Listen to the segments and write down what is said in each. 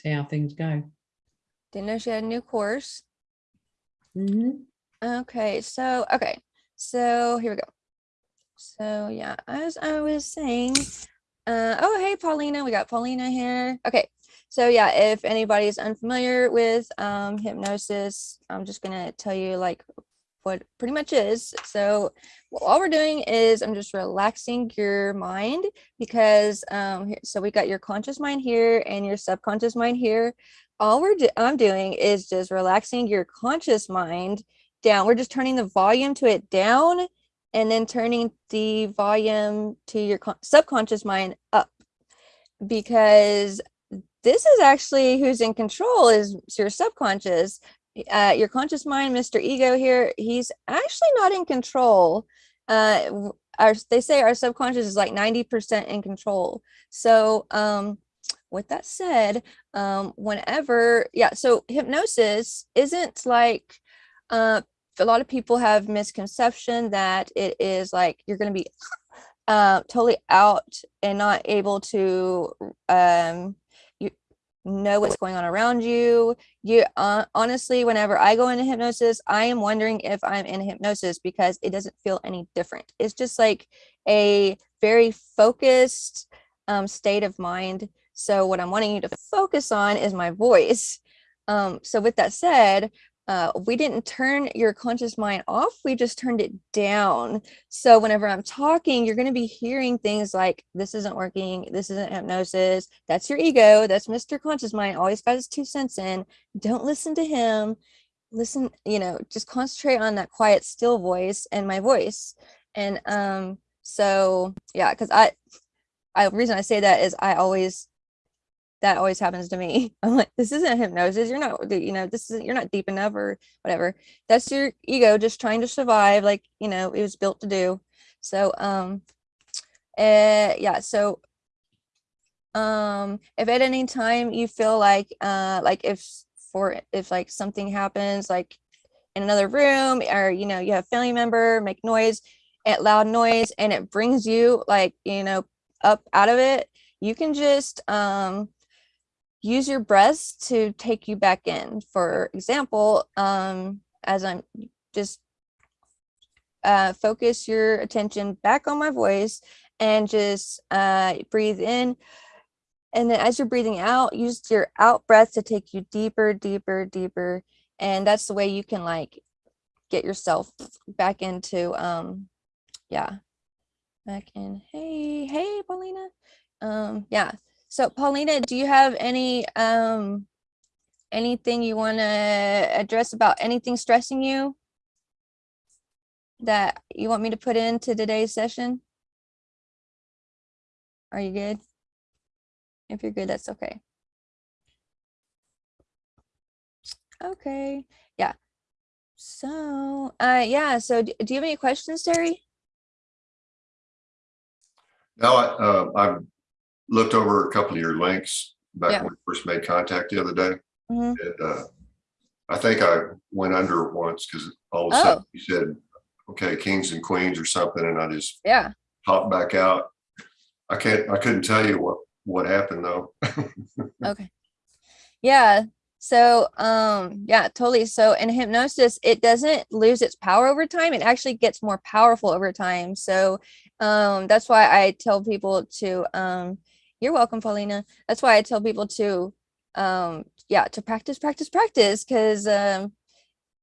see how things go. Didn't know she had a new course. Mhm. Okay, so, okay, so here we go. So yeah, as I was saying, uh, oh, hey, Paulina, we got Paulina here. Okay, so yeah, if anybody's unfamiliar with um, hypnosis, I'm just gonna tell you like what pretty much is. So well, all we're doing is I'm just relaxing your mind because um, so we got your conscious mind here and your subconscious mind here. All we're do I'm doing is just relaxing your conscious mind down. We're just turning the volume to it down and then turning the volume to your subconscious mind up because this is actually who's in control is your subconscious uh, your conscious mind mr ego here he's actually not in control. Uh our they say our subconscious is like 90 percent in control. So um with that said um whenever yeah so hypnosis isn't like uh a lot of people have misconception that it is like you're going to be uh, totally out and not able to um, know what's going on around you. You uh, honestly, whenever I go into hypnosis, I am wondering if I'm in hypnosis because it doesn't feel any different. It's just like a very focused um, state of mind. So what I'm wanting you to focus on is my voice. Um, so with that said, uh, we didn't turn your conscious mind off, we just turned it down. So whenever I'm talking, you're going to be hearing things like, this isn't working, this isn't hypnosis, that's your ego, that's Mr. Conscious Mind, always got his two cents in. Don't listen to him. Listen, you know, just concentrate on that quiet, still voice and my voice. And um, so, yeah, because I, I, reason I say that is I always that always happens to me. I'm like, this isn't hypnosis. You're not, you know, this is you're not deep enough or whatever. That's your ego just trying to survive, like you know, it was built to do. So, um, uh, yeah. So, um, if at any time you feel like, uh, like if for if like something happens, like in another room, or you know, you have family member make noise, at loud noise, and it brings you like you know up out of it, you can just um use your breaths to take you back in. For example, um, as I'm just uh, focus your attention back on my voice and just uh, breathe in. And then as you're breathing out, use your out breath to take you deeper, deeper, deeper. And that's the way you can like get yourself back into, um, yeah, back in. Hey, hey, Paulina. Um, yeah, so Paulina, do you have any um anything you want to address about anything stressing you that you want me to put into today's session? Are you good? If you're good, that's okay. Okay, yeah. So, uh, yeah, so do, do you have any questions, Terry? No, I, uh, I've looked over a couple of your links back Yeah. when we first made contact the other day. Mhm. And, uh, I think I went under once because all of a Oh. sudden you said, okay, kings and queens or something, and I just Yeah, popped back out. I can't, I couldn't tell you what, what happened though. okay. Yeah, so um yeah, totally. So in hypnosis, it doesn't lose its power over time. It actually gets more powerful over time. So um that's why I tell people to um you're welcome, Paulina. That's why I tell people to um yeah, to practice, practice, practice because um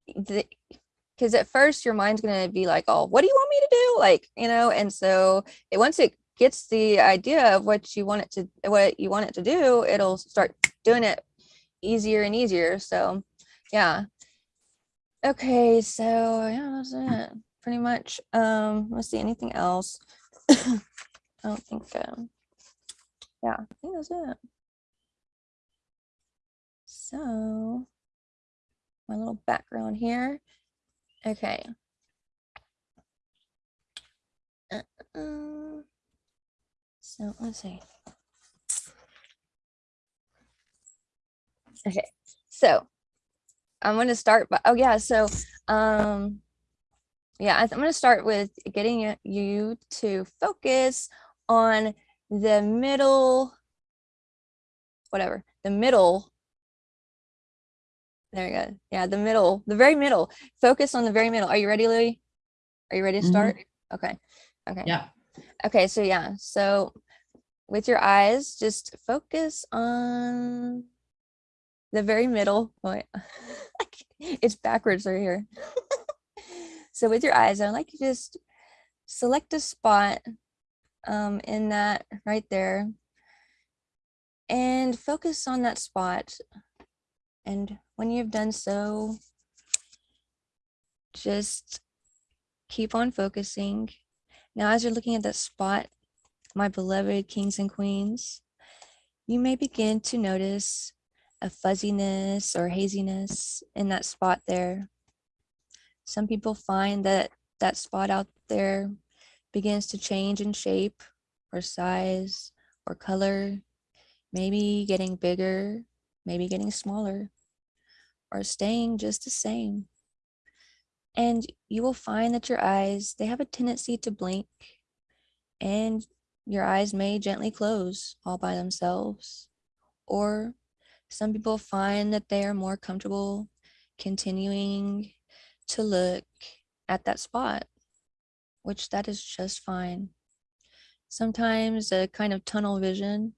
because at first your mind's going to be like, oh, what do you want me to do? Like, you know, and so it once it gets the idea of what you want it to what you want it to do, it'll start doing it easier and easier. So yeah. Okay, so yeah, that's it. Pretty much. Um, let's see, anything else? I don't think um yeah, I think that's it. So my little background here. Okay. Uh, so let's see. Okay, so I'm going to start by, oh yeah, so um, yeah, I'm going to start with getting you to focus on the middle, whatever, the middle. There we go. Yeah, the middle, the very middle. Focus on the very middle. Are you ready, Louis? Are you ready to start? Mm-hmm. Okay. Okay. Yeah. Okay, so yeah, so with your eyes, just focus on the very middle. Oh, it's backwards right here. so with your eyes, I'd like you to just select a spot um, in that right there and focus on that spot. And when you've done so, just keep on focusing. Now, as you're looking at that spot, my beloved kings and queens, you may begin to notice a fuzziness or haziness in that spot there. Some people find that that spot out there begins to change in shape or size or color, maybe getting bigger, maybe getting smaller, or staying just the same. And you will find that your eyes, they have a tendency to blink and your eyes may gently close all by themselves. Or some people find that they are more comfortable continuing to look at that spot, which that is just fine. Sometimes a kind of tunnel vision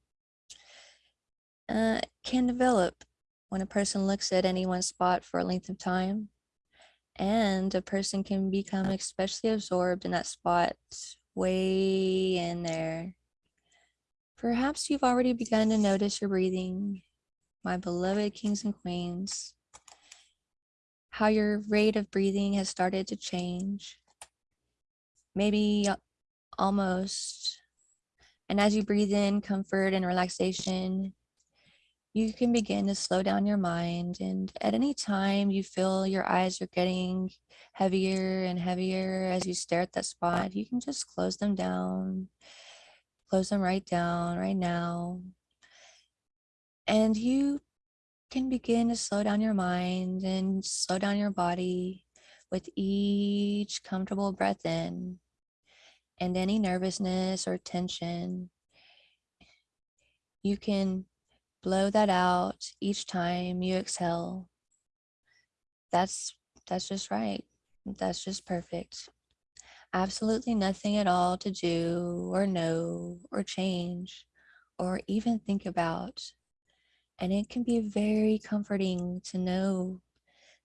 uh, can develop when a person looks at any one spot for a length of time and a person can become especially absorbed in that spot way in there. Perhaps you've already begun to notice your breathing, my beloved kings and queens, how your rate of breathing has started to change, maybe almost. And as you breathe in comfort and relaxation, you can begin to slow down your mind. And at any time you feel your eyes are getting heavier and heavier as you stare at that spot, you can just close them down, close them right down right now. And you can begin to slow down your mind and slow down your body with each comfortable breath in and any nervousness or tension. You can blow that out each time you exhale. That's that's just right. That's just perfect. Absolutely nothing at all to do or know or change or even think about. And it can be very comforting to know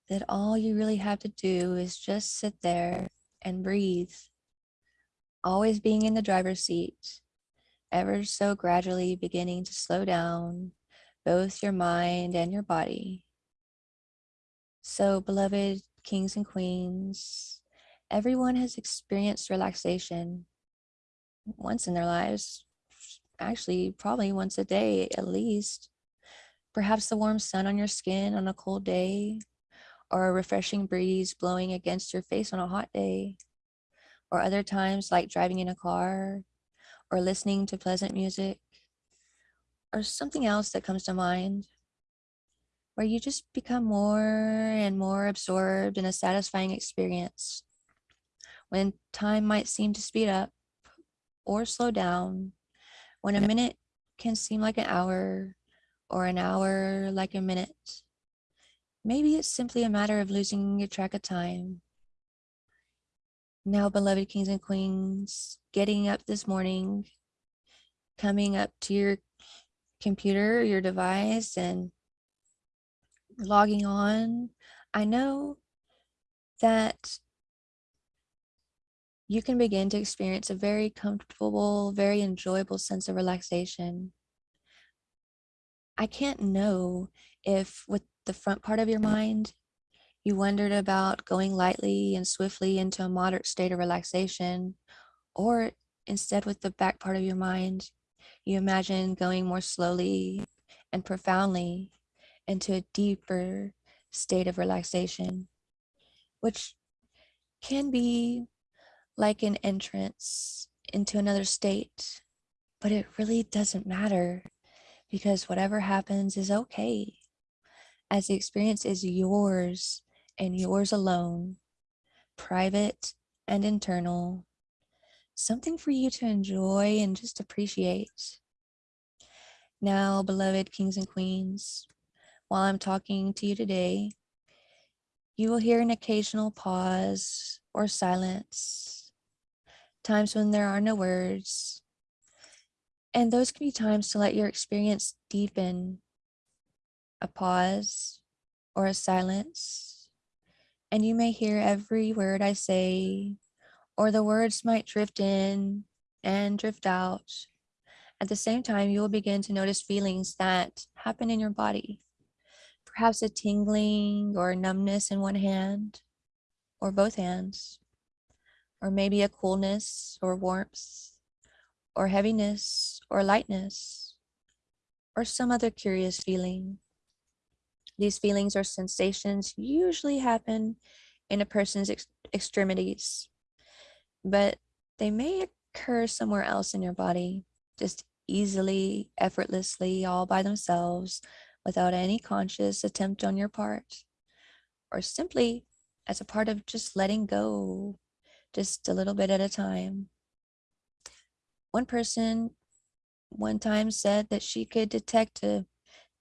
that all you really have to do is just sit there and breathe. Always being in the driver's seat, ever so gradually beginning to slow down both your mind and your body. So, beloved kings and queens, everyone has experienced relaxation once in their lives, actually, probably once a day at least. Perhaps the warm sun on your skin on a cold day, or a refreshing breeze blowing against your face on a hot day, or other times like driving in a car or listening to pleasant music or something else that comes to mind where you just become more and more absorbed in a satisfying experience when time might seem to speed up or slow down when a minute can seem like an hour or an hour like a minute maybe it's simply a matter of losing your track of time now beloved kings and queens getting up this morning coming up to your computer, your device, and logging on, I know that you can begin to experience a very comfortable, very enjoyable sense of relaxation. I can't know if with the front part of your mind, you wondered about going lightly and swiftly into a moderate state of relaxation, or instead with the back part of your mind, you imagine going more slowly and profoundly into a deeper state of relaxation, which can be like an entrance into another state, but it really doesn't matter because whatever happens is okay as the experience is yours and yours alone, private and internal something for you to enjoy and just appreciate. Now, beloved kings and queens, while I'm talking to you today, you will hear an occasional pause or silence, times when there are no words. And those can be times to let your experience deepen a pause or a silence. And you may hear every word I say, or the words might drift in and drift out. At the same time, you will begin to notice feelings that happen in your body. Perhaps a tingling or numbness in one hand or both hands, or maybe a coolness or warmth, or heaviness or lightness, or some other curious feeling. These feelings or sensations usually happen in a person's ex- extremities, but they may occur somewhere else in your body, just easily, effortlessly, all by themselves, without any conscious attempt on your part, or simply as a part of just letting go, just a little bit at a time. One person one time said that she could detect a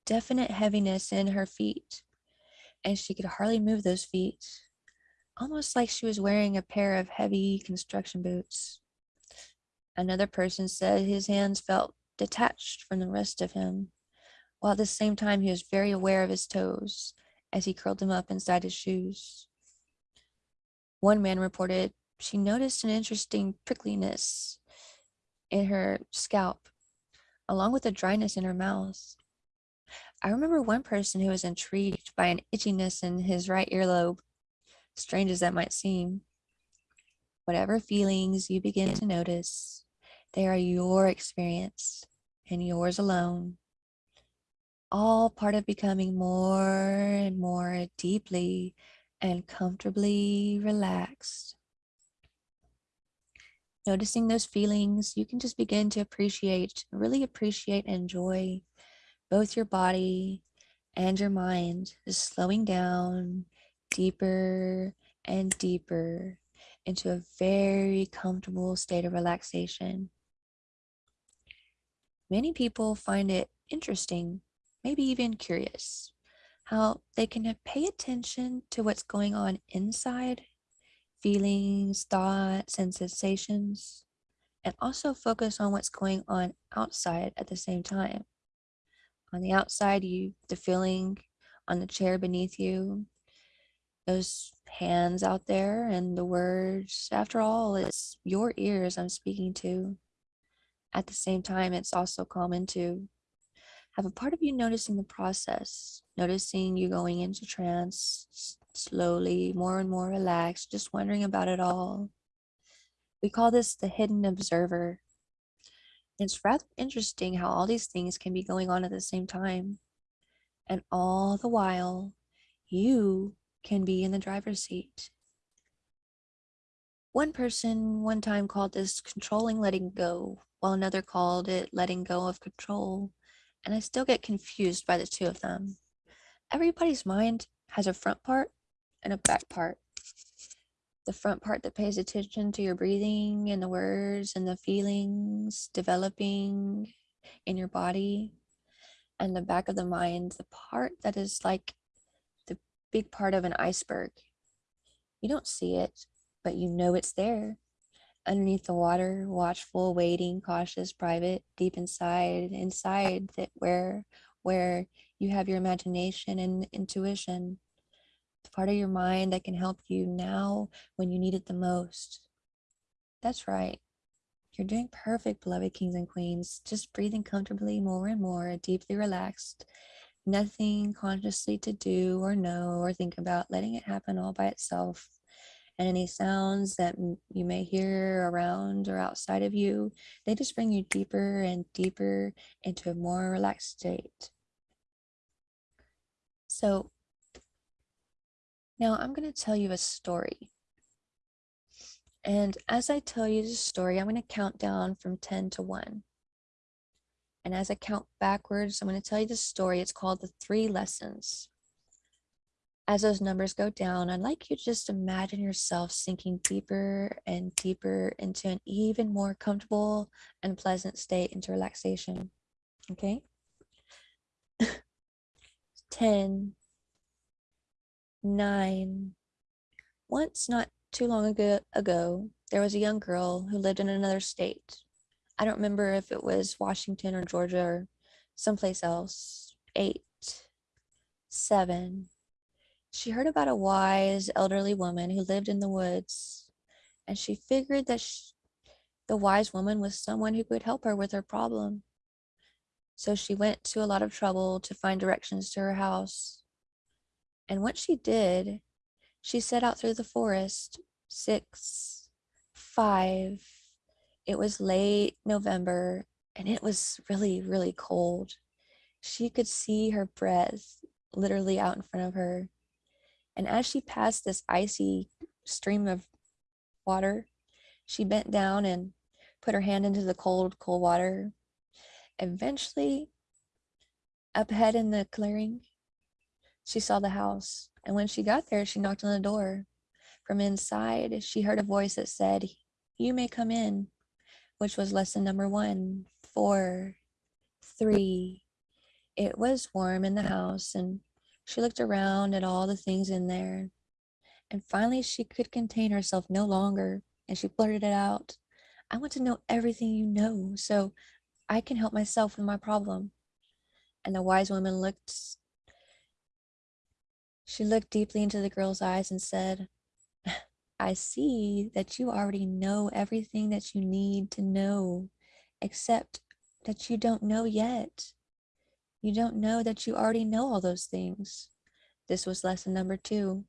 definite heaviness in her feet, and she could hardly move those feet, almost like she was wearing a pair of heavy construction boots. Another person said his hands felt detached from the rest of him, while at the same time he was very aware of his toes as he curled them up inside his shoes. One man reported she noticed an interesting prickliness in her scalp, along with a dryness in her mouth. I remember one person who was intrigued by an itchiness in his right earlobe, strange as that might seem. Whatever feelings you begin to notice, they are your experience and yours alone. All part of becoming more and more deeply and comfortably relaxed. Noticing those feelings, you can just begin to appreciate, really appreciate and enjoy both your body and your mind, just slowing down deeper and deeper into a very comfortable state of relaxation. Many people find it interesting, maybe even curious, how they can pay attention to what's going on inside, feelings, thoughts, and sensations, and also focus on what's going on outside at the same time. On the outside, you the feeling on the chair beneath you, those hands out there and the words. After all, it's your ears I'm speaking to. At the same time, it's also common to have a part of you noticing the process, noticing you going into trance slowly, more and more relaxed, just wondering about it all. We call this the hidden observer. It's rather interesting how all these things can be going on at the same time. And all the while, you can be in the driver's seat. One person one time called this controlling letting go, while another called it letting go of control. And I still get confused by the two of them. Everybody's mind has a front part and a back part. The front part that pays attention to your breathing and the words and the feelings developing in your body. And the back of the mind, the part that is like the big part of an iceberg. You don't see it, but you know it's there. Underneath the water, watchful, waiting, cautious, private, deep inside, inside that where where you have your imagination and intuition. Part of your mind that can help you now when you need it the most. That's right. You're doing perfect, beloved kings and queens. Just breathing comfortably more and more, deeply relaxed. Nothing consciously to do or know or think about, letting it happen all by itself. And any sounds that you may hear around or outside of you, they just bring you deeper and deeper into a more relaxed state. So now I'm going to tell you a story. And as I tell you the story, I'm going to count down from 10 to 1. And as I count backwards, I'm going to tell you the story. It's called The Three Lessons. As those numbers go down, I'd like you to just imagine yourself sinking deeper and deeper into an even more comfortable and pleasant state into relaxation. Okay? 10, 9. Once, not too long ago, ago, there was a young girl who lived in another state. I don't remember if it was Washington or Georgia or someplace else. 8, 7. She heard about a wise elderly woman who lived in the woods, and she figured that sh the wise woman was someone who could help her with her problem. So she went to a lot of trouble to find directions to her house. And what she did, she set out through the forest. Six, five. It was late November and it was really, really cold. She could see her breath literally out in front of her. And as she passed this icy stream of water, she bent down and put her hand into the cold, cold water. Eventually, up ahead in the clearing, she saw the house. And when she got there, she knocked on the door. From inside, she heard a voice that said, You may come in, which was lesson number one, four, three. It was warm in the house, and she looked around at all the things in there. And finally, she could contain herself no longer, and she blurted it out. I want to know everything you know so I can help myself with my problem. And the wise woman looked, she looked deeply into the girl's eyes and said, I see that you already know everything that you need to know, except that you don't know yet. You don't know that you already know all those things. This was lesson number two.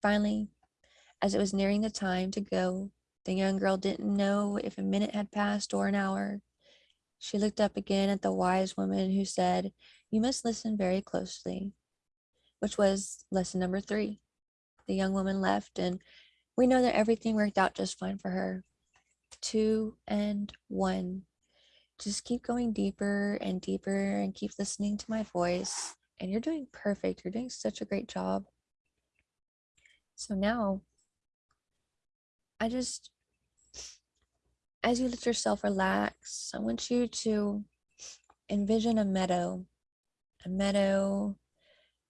Finally, as it was nearing the time to go, the young girl didn't know if a minute had passed or an hour. She looked up again at the wise woman who said, You must listen very closely, which was lesson number three. The young woman left, and we know that everything worked out just fine for her. Two and one. Just keep going deeper and deeper and keep listening to my voice. And you're doing perfect. You're doing such a great job. So now, I just, as you let yourself relax, I want you to envision a meadow, a meadow,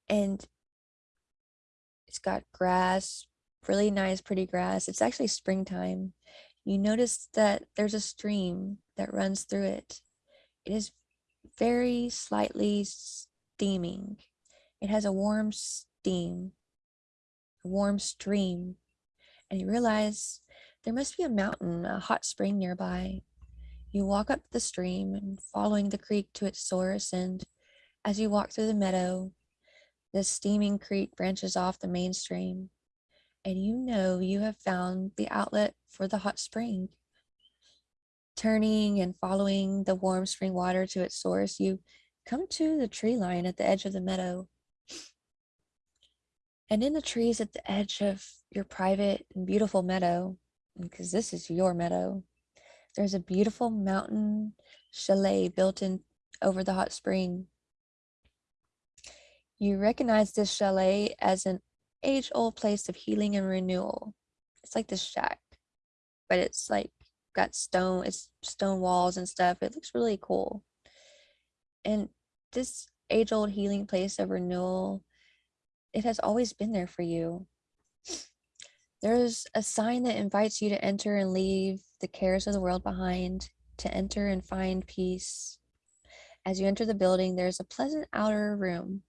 and it's got grass, really nice, pretty grass. It's actually springtime. You notice that there's a stream that runs through it. It is very slightly steaming. It has a warm steam, a warm stream. And you realize there must be a mountain, a hot spring nearby. You walk up the stream and following the creek to its source. And as you walk through the meadow, the steaming creek branches off the main stream. And you know you have found the outlet for the hot spring. Turning and following the warm spring water to its source, you come to the tree line at the edge of the meadow. And in the trees at the edge of your private and beautiful meadow, because this is your meadow, there's a beautiful mountain chalet built in over the hot spring. You recognize this chalet as an age-old place of healing and renewal. It's like this shack, but it's like got stone, it's stone walls and stuff. It looks really cool. And this age-old healing place of renewal, it has always been there for you. There's a sign that invites you to enter and leave the cares of the world behind, to enter and find peace. As you enter the building, there's a pleasant outer room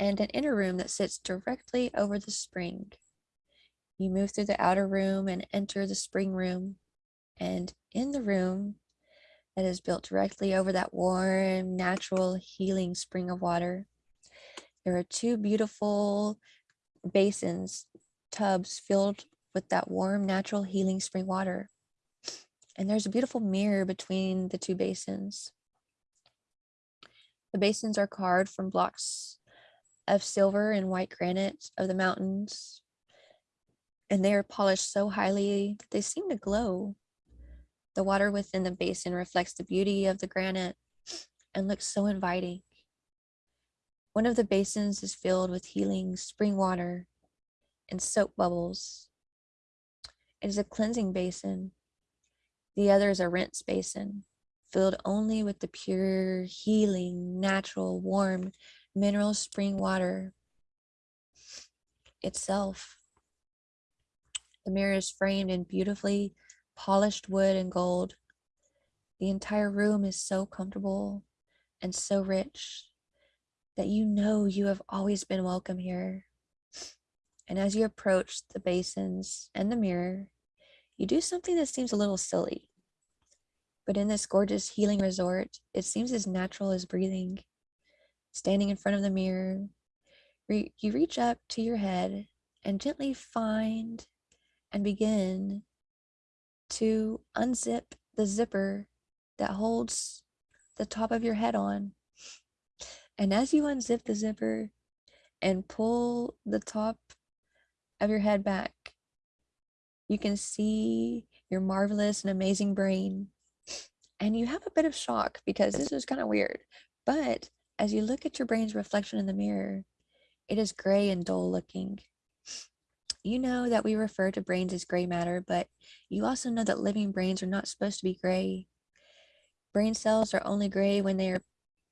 and an inner room that sits directly over the spring. You move through the outer room and enter the spring room. And in the room that is built directly over that warm, natural, healing spring of water, there are two beautiful basins, tubs filled with that warm, natural, healing spring water. And there's a beautiful mirror between the two basins. The basins are carved from blocks of silver and white granite of the mountains. And they are polished so highly that they seem to glow. The water within the basin reflects the beauty of the granite and looks so inviting. One of the basins is filled with healing spring water and soap bubbles. It is a cleansing basin. The other is a rinse basin. filled only with the pure, healing, natural, warm, mineral spring water itself. The mirror is framed in beautifully polished wood and gold. The entire room is so comfortable and so rich that you know you have always been welcome here. And as you approach the basins and the mirror, you do something that seems a little silly. But in this gorgeous healing resort, it seems as natural as breathing. Standing in front of the mirror, re- you reach up to your head and gently find and begin to unzip the zipper that holds the top of your head on. And as you unzip the zipper and pull the top of your head back, you can see your marvelous and amazing brain. And you have a bit of shock because this is kind of weird. But as you look at your brain's reflection in the mirror, it is gray and dull looking. You know that we refer to brains as gray matter, but you also know that living brains are not supposed to be gray. Brain cells are only gray when they are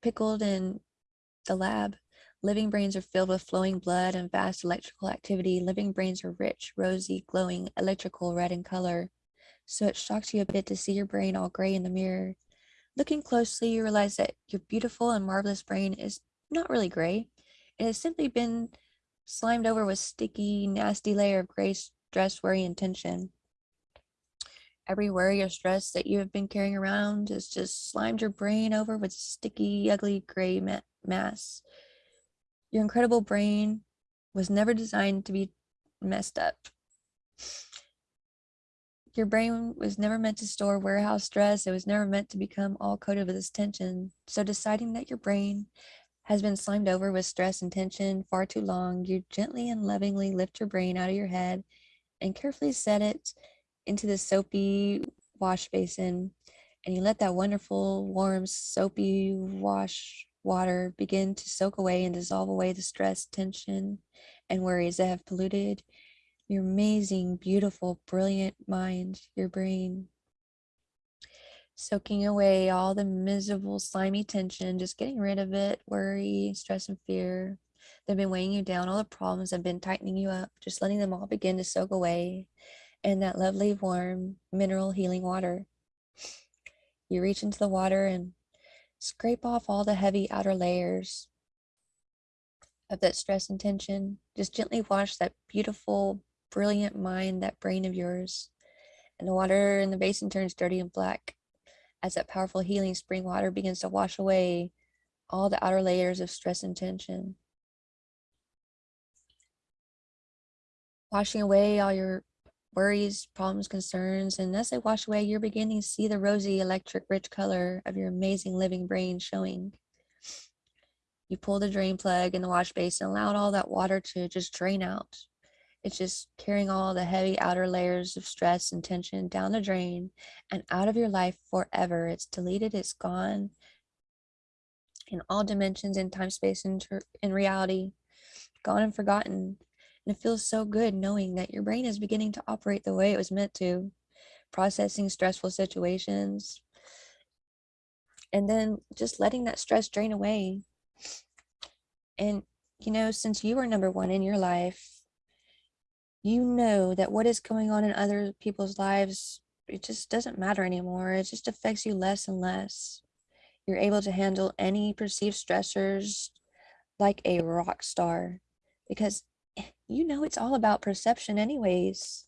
pickled in the lab. Living brains are filled with flowing blood and vast electrical activity. Living brains are rich, rosy, glowing, electrical red in color. So it shocks you a bit to see your brain all gray in the mirror. Looking closely, you realize that your beautiful and marvelous brain is not really gray. It has simply been slimed over with sticky, nasty layer of gray stress, worry, and tension. Every worry or stress that you have been carrying around has just slimed your brain over with sticky, ugly gray ma- mass. Your incredible brain was never designed to be messed up. Your brain was never meant to store warehouse stress. It was never meant to become all coated with this tension. So deciding that your brain has been slimed over with stress and tension far too long, you gently and lovingly lift your brain out of your head and carefully set it into the soapy wash basin. And you let that wonderful, warm, soapy wash water begin to soak away and dissolve away the stress, tension, and worries that have polluted your amazing, beautiful, brilliant mind, your brain. Soaking away all the miserable, slimy tension, just getting rid of it, worry, stress, and fear. They've been weighing you down, all the problems have been tightening you up, just letting them all begin to soak away in that lovely, warm, mineral healing water. You reach into the water and scrape off all the heavy outer layers of that stress and tension. Just gently wash that beautiful, brilliant mind, that brain of yours. And the water in the basin turns dirty and black as that powerful healing spring water begins to wash away all the outer layers of stress and tension. Washing away all your worries, problems, concerns, and as they wash away, you're beginning to see the rosy, electric, rich color of your amazing living brain showing. You pull the drain plug in the wash basin, allowed all that water to just drain out. It's just carrying all the heavy outer layers of stress and tension down the drain and out of your life forever. It's deleted, it's gone in all dimensions in time, space, and in reality, gone and forgotten. And it feels so good knowing that your brain is beginning to operate the way it was meant to, processing stressful situations, and then just letting that stress drain away. And, you know, since you are number one in your life, you know that what is going on in other people's lives, it just doesn't matter anymore. It just affects you less and less. You're able to handle any perceived stressors like a rock star because eh, you know it's all about perception anyways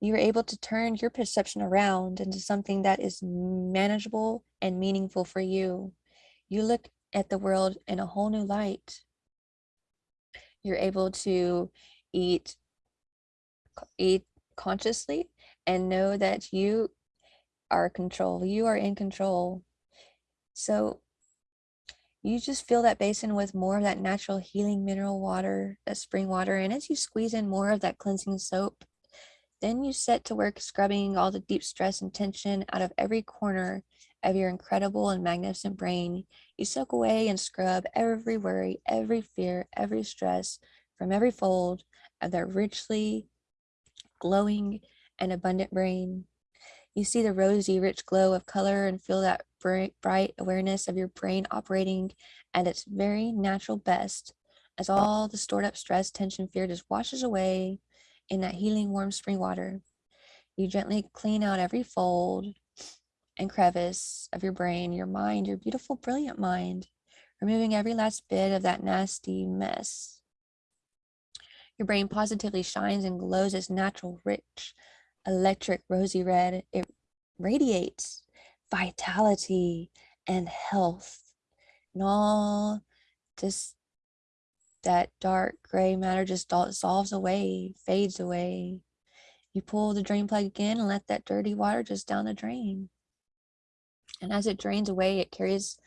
you're able to turn your perception around into something that is manageable and meaningful for you you look at the world in a whole new light you're able to eat eat consciously and know that you are control you are in control so you just fill that basin with more of that natural healing mineral water, that spring water. And as you squeeze in more of that cleansing soap, then you set to work scrubbing all the deep stress and tension out of every corner of your incredible and magnificent brain. You soak away and scrub every worry, every fear, every stress from every fold of that richly glowing and abundant brain. You see the rosy, rich glow of color and feel that bright, awareness of your brain operating at its very natural best as all the stored up stress, tension, fear just washes away in that healing warm spring water. You gently clean out every fold and crevice of your brain, your mind, your beautiful, brilliant mind, removing every last bit of that nasty mess. Your brain positively shines and glows its natural, rich, electric, rosy red. It radiates vitality and health and all just that dark gray matter just dissolves away, fades away. You pull the drain plug again and let that dirty water just down the drain. And as it drains away, it carries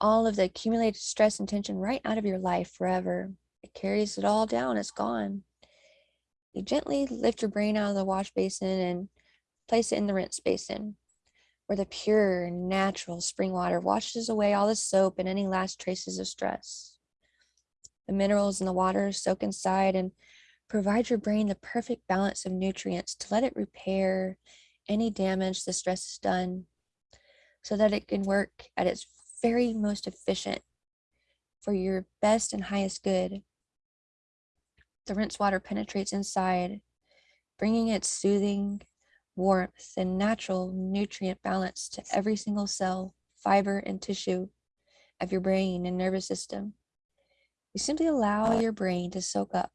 all of the accumulated stress and tension right out of your life forever. It carries it all down, it's gone. You gently lift your brain out of the wash basin and place it in the rinse basin, where the pure, natural spring water washes away all the soap and any last traces of stress. The minerals in the water soak inside and provide your brain the perfect balance of nutrients to let it repair any damage the stress has done so that it can work at its very most efficient for your best and highest good. The rinse water penetrates inside, bringing its soothing warmth and natural nutrient balance to every single cell, fiber, and tissue of your brain and nervous system. You simply allow your brain to soak up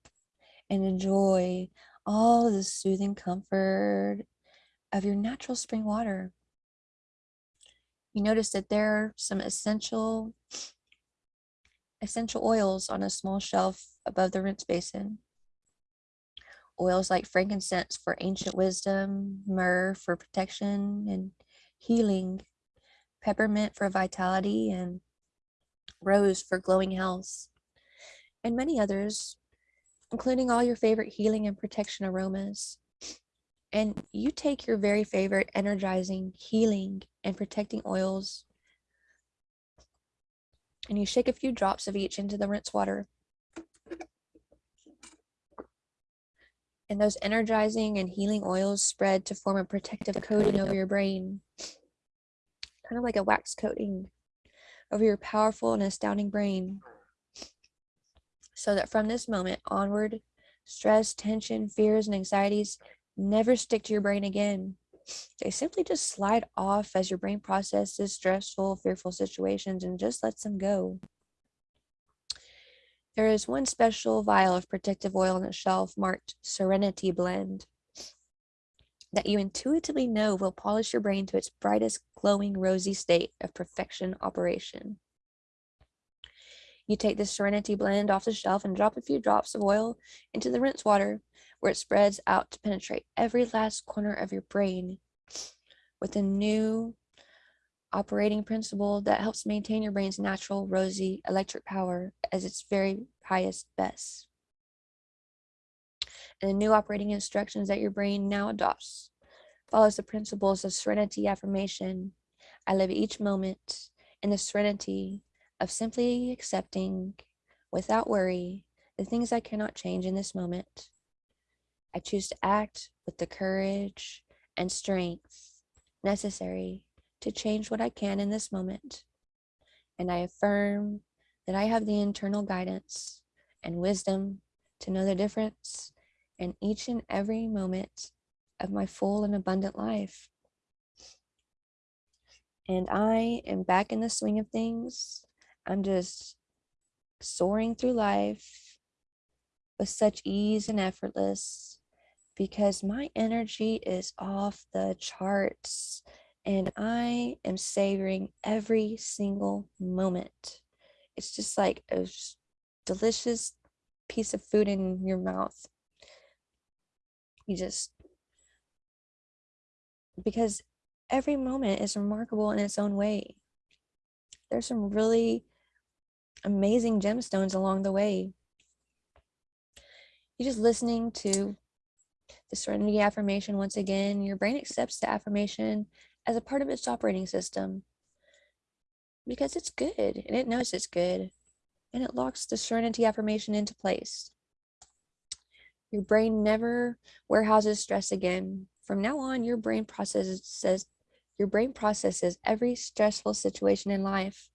and enjoy all the soothing comfort of your natural spring water. You notice that there are some essential essential oils on a small shelf above the rinse basin. Oils like frankincense for ancient wisdom, myrrh for protection and healing, peppermint for vitality, and rose for glowing health and many others, including all your favorite healing and protection aromas. And you take your very favorite energizing, healing, and protecting oils, and you shake a few drops of each into the rinse water. And those energizing and healing oils spread to form a protective coating over your brain, kind of like a wax coating over your powerful and astounding brain so that from this moment onward, stress, tension, fears, and anxieties never stick to your brain again. They simply just slide off as your brain processes stressful, fearful situations and just lets them go. There is one special vial of protective oil on the shelf marked Serenity Blend that you intuitively know will polish your brain to its brightest, glowing, rosy state of perfection operation. You take the Serenity blend off the shelf and drop a few drops of oil into the rinse water where it spreads out to penetrate every last corner of your brain with a new operating principle that helps maintain your brain's natural rosy electric power as its very highest best. And the new operating instructions that your brain now adopts follows the principles of serenity affirmation. I live each moment in the serenity of simply accepting without worry the things I cannot change in this moment. I choose to act with the courage and strength necessary to change what I can in this moment. And I affirm that I have the internal guidance and wisdom to know the difference in each and every moment of my full and abundant life. And I am back in the swing of things I'm just soaring through life with such ease and effortless because my energy is off the charts and I am savoring every single moment. It's just like a delicious piece of food in your mouth. You just, because every moment is remarkable in its own way. There's some really amazing gemstones along the way. You're just listening to the serenity affirmation once again. Your brain accepts the affirmation as a part of its operating system because it's good and it knows it's good and it locks the serenity affirmation into place. Your brain never warehouses stress again. From now on, your brain processes says your brain processes every stressful situation in life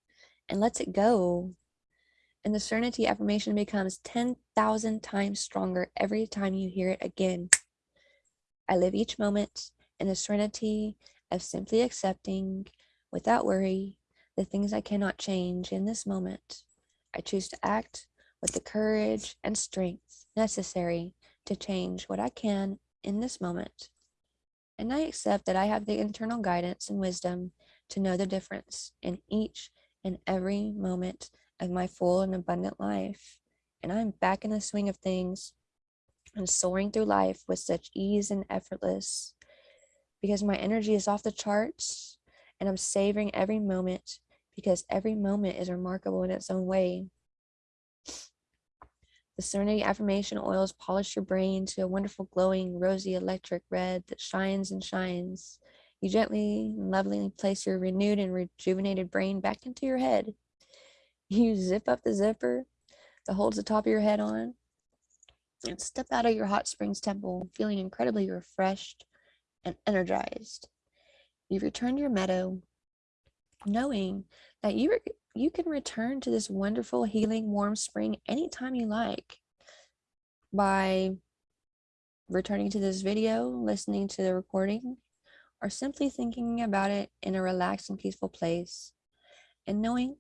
and lets it go. And the serenity affirmation becomes 10,000 times stronger every time you hear it again. I live each moment in the serenity of simply accepting without worry the things I cannot change in this moment. I choose to act with the courage and strength necessary to change what I can in this moment. And I accept that I have the internal guidance and wisdom to know the difference in each and every moment of my full and abundant life. And I'm back in the swing of things and soaring through life with such ease and effortless because my energy is off the charts and I'm savoring every moment because every moment is remarkable in its own way. The Serenity affirmation oils polish your brain to a wonderful, glowing, rosy, electric red that shines and shines. You gently and lovingly place your renewed and rejuvenated brain back into your head. You zip up the zipper that holds the top of your head on and step out of your hot springs temple feeling incredibly refreshed and energized. You return to your meadow knowing that you you can return to this wonderful healing warm spring anytime you like by returning to this video, listening to the recording, or simply thinking about it in a relaxed and peaceful place and knowing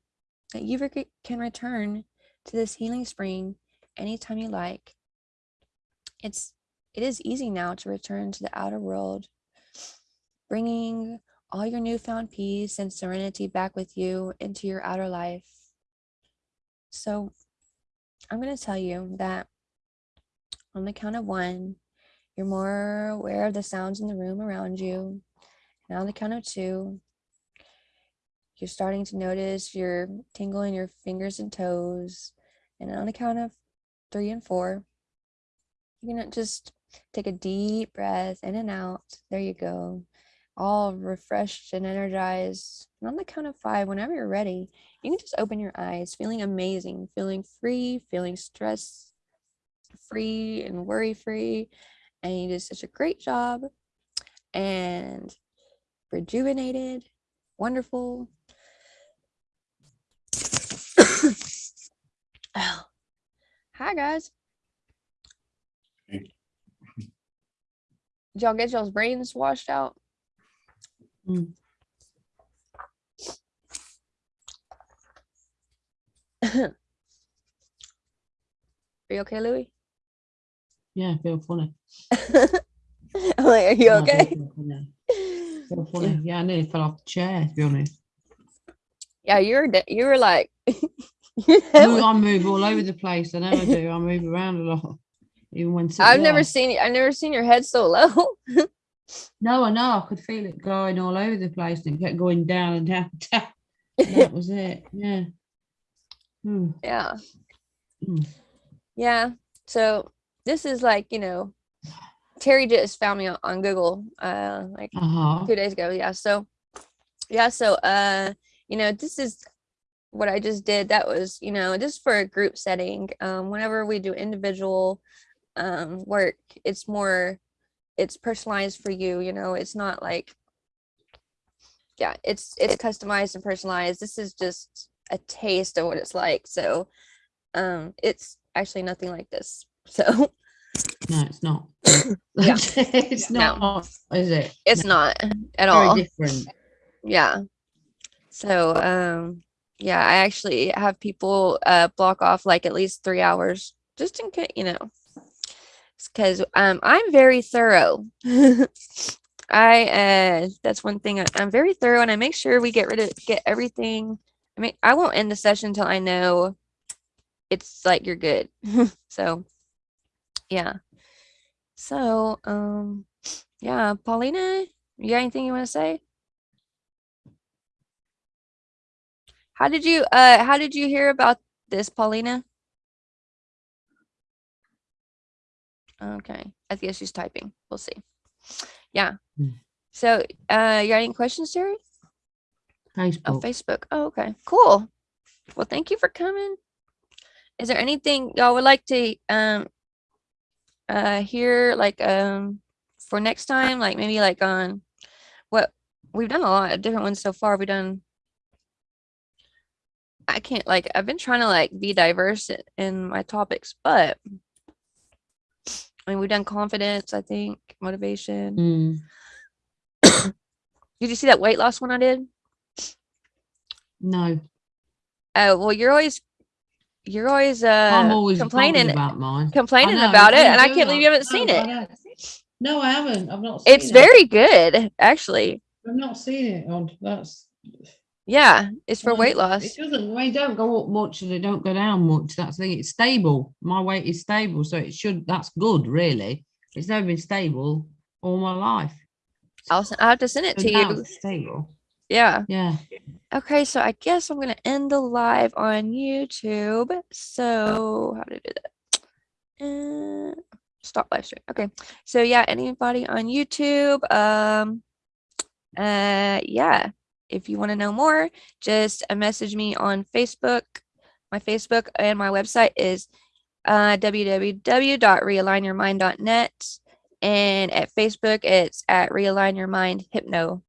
that you can return to this healing spring anytime you like. It's it is easy now to return to the outer world, bringing all your newfound peace and serenity back with you into your outer life. So, I'm going to tell you that on the count of one, you're more aware of the sounds in the room around you. And on the count of two, you're starting to notice your tingle in your fingers and toes. And on the count of three and four, going to just take a deep breath in and out. There you go all refreshed and energized. And on the count of five, whenever you're ready, you can just open your eyes, feeling amazing, feeling free, feeling stress free and worry free. And you did such a great job and rejuvenated, wonderful. oh. Hi, guys. Did y'all get y'all's brains washed out? Mm. Are you okay, Louis? Yeah, feel funny. I'm like, are you I okay? feel funny. Feel funny. Yeah, I nearly fell off the chair, to be honest. Yeah, you were you were like I move all over the place. I know I do. I move around a lot. Even when sitting I've never seen. I've never seen your head so low. No, I know. I could feel it going all over the place and it kept going down and down and down. That was it. Yeah. Hmm. yeah. Mm. Yeah. So this is like, you know, Terry just found me on, on Google uh like Uh-huh. two days ago. Yeah. So yeah, so uh, you know, this is what I just did. That was, you know, just for a group setting. Um, whenever we do individual um work, it's more it's personalized for you, you know, it's not like yeah, it's it's customized and personalized. This is just a taste of what it's like. So um it's actually nothing like this. So No, it's not. Yeah. it's No. not, is it? it's No, not at very all. different. yeah so um yeah i actually have people uh block off like at least three hours just in case you know because um i'm very thorough. I uh that's one thing I, i'm very thorough and i make sure we get rid of get everything i mean i won't end the session until i know it's like you're good. So yeah. So um yeah paulina you got anything you want to say? How did you uh how did you hear about this, Paulina? Okay. I guess she's typing. We'll see. Yeah. Hmm. So uh you got any questions, Terry? Oh, Facebook. Facebook. Oh, okay. Cool. Well, thank you for coming. Is there anything y'all would like to um uh hear like um for next time, like maybe like on what we've done a lot of different ones so far. We've done I can't like I've been trying to like be diverse in my topics, but I mean we've done confidence, I think, motivation. Mm, Did you see that weight loss one I did? no, Oh well you're always you're always uh I'm always complaining about mine. Complaining know, about it and I can't believe you haven't seen it. I. No, I haven't. I've not. Seen It's it. very good, actually. I've not seen it. On that's Yeah, it's for weight loss. It doesn't, they don't go up much and they don't go down much. That's the thing. It's stable. My weight is stable. So it should, that's good, really. It's never been stable all my life. I'll, I'll have to send it to you. it's Stable. Yeah. Yeah. Okay, so I guess I'm gonna end the live on YouTube. So how do to do that? Uh, stop live stream. Okay. So yeah, anybody on YouTube, um, uh, yeah. If you want to know more, just uh, message me on Facebook. My Facebook and my website is uh, www.realign.yourmind.net, and at Facebook it's at Realign Your Mind Hypno.